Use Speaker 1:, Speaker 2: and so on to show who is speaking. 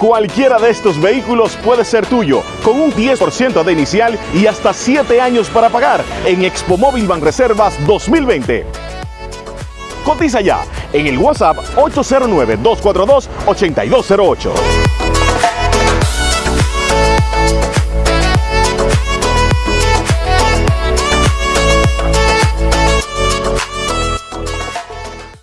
Speaker 1: Cualquiera de estos vehículos puede ser tuyo, con un 10% de inicial y hasta 7 años para pagar en Expo Móvil Reservas 2020. Cotiza ya en el WhatsApp 809-242-8208.